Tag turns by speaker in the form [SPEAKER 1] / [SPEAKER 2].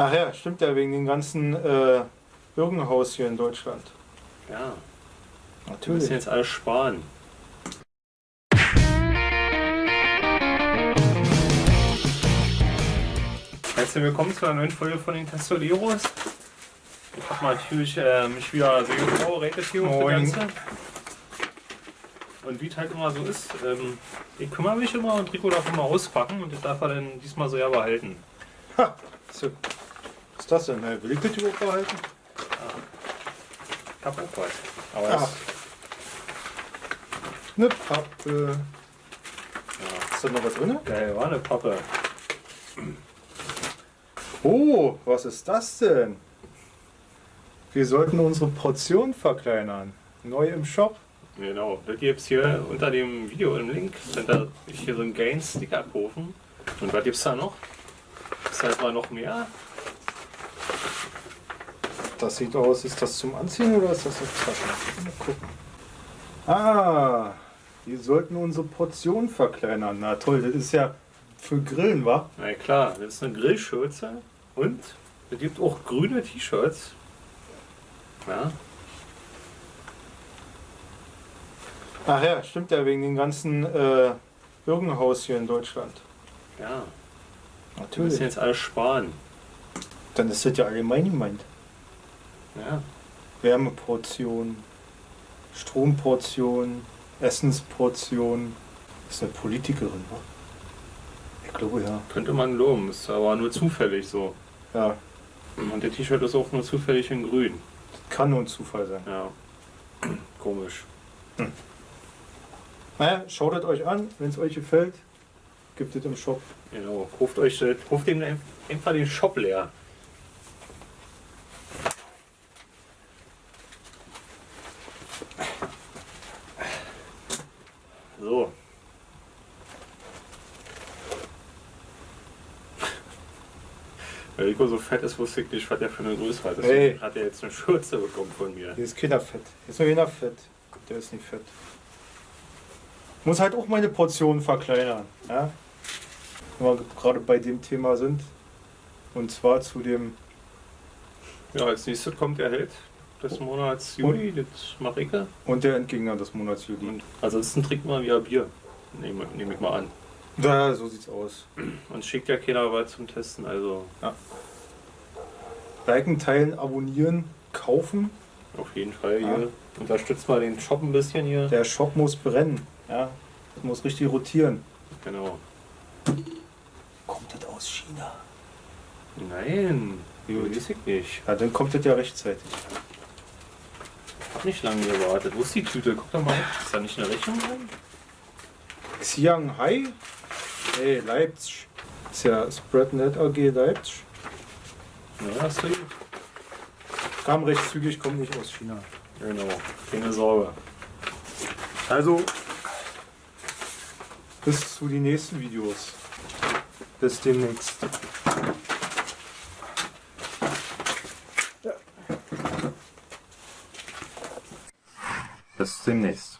[SPEAKER 1] Ach ja, stimmt ja, wegen dem ganzen äh, Irrenhaus hier in Deutschland.
[SPEAKER 2] Ja, wir
[SPEAKER 1] Natürlich.
[SPEAKER 2] müssen jetzt alles sparen. Herzlich willkommen zu einer neuen Folge von den Testoleros. Ich habe natürlich äh, mich wieder sehr vorbereitet hier auf das. Ganze. Und wie es halt immer so ist, ähm, ich kümmere mich immer und Rico darf immer auspacken und das darf er dann diesmal so ja behalten.
[SPEAKER 1] Ha, so. Was ist das denn? Hey, Will ich das überhaupt behalten?
[SPEAKER 2] Ich hab auch was. Aber
[SPEAKER 1] Ah.
[SPEAKER 2] das,
[SPEAKER 1] Eine Pappe.
[SPEAKER 2] ja,
[SPEAKER 1] Ist da noch was drin?
[SPEAKER 2] geil, war eine Pappe.
[SPEAKER 1] Oh, was ist das denn? Wir sollten unsere Portion verkleinern. Neu im Shop.
[SPEAKER 2] Genau, das gibt's hier unter dem Video im Link. Könnt ihr hier so einen geilen Sticker kaufen. Und was gibt's da noch? Ist halt mal noch mehr?
[SPEAKER 1] Das sieht aus, ist das zum Anziehen oder ist das eine Tasche? Mal gucken. Ah, wir sollten unsere Portion verkleinern. Na toll, das ist ja für Grillen, wa?
[SPEAKER 2] Na klar, das ist eine Grillschürze und es gibt auch grüne T-Shirts. Ja,
[SPEAKER 1] Ach ja, stimmt ja, wegen dem ganzen äh, Irrenhaus hier in Deutschland.
[SPEAKER 2] ja, wir müssen
[SPEAKER 1] Natürlich.
[SPEAKER 2] jetzt alles sparen.
[SPEAKER 1] Dann ist das ja allgemein gemeint.
[SPEAKER 2] Ja,
[SPEAKER 1] Wärmeportion, Stromportion, Essensportion. Ist eine Politikerin, wa? Ich glaube ja.
[SPEAKER 2] könnte man loben, ist aber nur zufällig so.
[SPEAKER 1] Ja,
[SPEAKER 2] Und der T-Shirt ist auch nur zufällig in grün.
[SPEAKER 1] kann nur ein Zufall sein.
[SPEAKER 2] Ja, komisch.
[SPEAKER 1] Naja, schaut es euch an, wenn es euch gefällt, gibt es im Shop.
[SPEAKER 2] Genau, ruft euch, das- ruft dem einfach den Shop leer. So. Weil Rico so fett ist, wusste ich nicht, was der für eine Größe hat. Deswegen
[SPEAKER 1] Hey.
[SPEAKER 2] hat er jetzt eine Schürze bekommen von mir.
[SPEAKER 1] Hier ist keiner fett. Hier ist nur jener fett. Der ist nicht fett. Muss halt auch meine Portionen verkleinern. Ja? Wenn wir gerade bei dem Thema sind. Und zwar zu dem.
[SPEAKER 2] Ja, als nächstes kommt der Held des Monats Juli, das mache ich.
[SPEAKER 1] Und der Entgegner des Monats Juli.
[SPEAKER 2] Und ansonsten trinken wir wieder Bier. Nehme nehm ich mal an.
[SPEAKER 1] Ja, so sieht's aus.
[SPEAKER 2] Uns schickt ja keiner was zum Testen, also
[SPEAKER 1] Liken, teilen, abonnieren, kaufen.
[SPEAKER 2] auf jeden Fall
[SPEAKER 1] Ja.
[SPEAKER 2] hier. Unterstützt mal den Shop ein bisschen hier.
[SPEAKER 1] Der Shop muss brennen. Ja? Das muss richtig rotieren.
[SPEAKER 2] Genau.
[SPEAKER 1] Kommt das aus China?
[SPEAKER 2] Nein,
[SPEAKER 1] Gut.
[SPEAKER 2] weiß ich nicht.
[SPEAKER 1] Ja, dann kommt das ja rechtzeitig.
[SPEAKER 2] Hab nicht lange gewartet. Wo ist die Tüte? Guck doch mal. Ist da nicht eine Rechnung drin?
[SPEAKER 1] Xianghai? Hey, Leipzig. Ist ja Spreadnet AG Leipzig.
[SPEAKER 2] Ja, du die?
[SPEAKER 1] Kam recht zügig, kommt nicht aus China.
[SPEAKER 2] Genau. Keine Sorge.
[SPEAKER 1] Also, bis zu den nächsten Videos. Bis demnächst.
[SPEAKER 2] Bis demnächst.